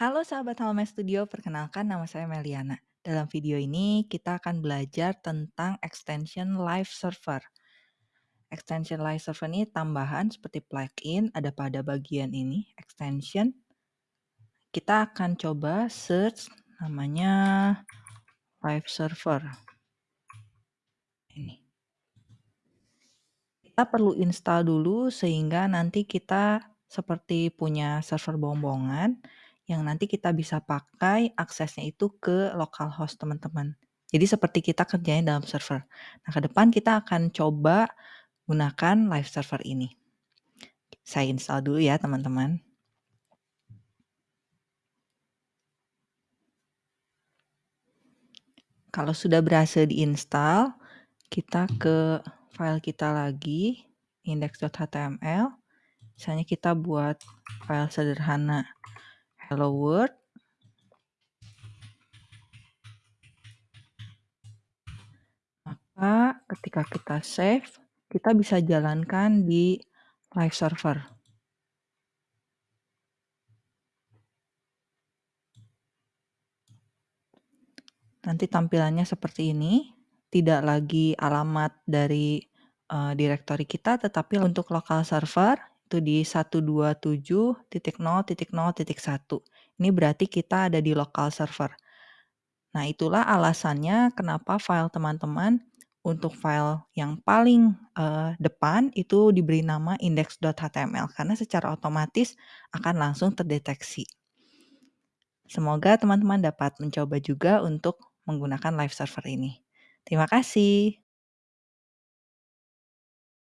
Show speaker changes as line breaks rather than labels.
Halo sahabat Halomed Studio, perkenalkan nama saya Meliana. Dalam video ini kita akan belajar tentang extension live server. Extension live server ini tambahan seperti plugin ada pada bagian ini, extension. Kita akan coba search namanya live server. Ini. Kita perlu install dulu sehingga nanti kita seperti punya server bombongan yang nanti kita bisa pakai aksesnya itu ke localhost teman-teman. Jadi seperti kita kerjanya dalam server. Nah, ke depan kita akan coba gunakan live server ini. Saya install dulu ya, teman-teman. Kalau sudah berhasil diinstal, kita ke file kita lagi, index.html. Misalnya kita buat file sederhana hello world. Maka ketika kita save, kita bisa jalankan di live server. Nanti tampilannya seperti ini, tidak lagi alamat dari uh, direktori kita, tetapi untuk lokal server itu di 127.0.0.1. Ini berarti kita ada di lokal server. Nah, itulah alasannya kenapa file teman-teman untuk file yang paling uh, depan itu diberi nama index.html karena secara otomatis akan langsung terdeteksi. Semoga teman-teman dapat mencoba juga untuk menggunakan live server ini. Terima kasih.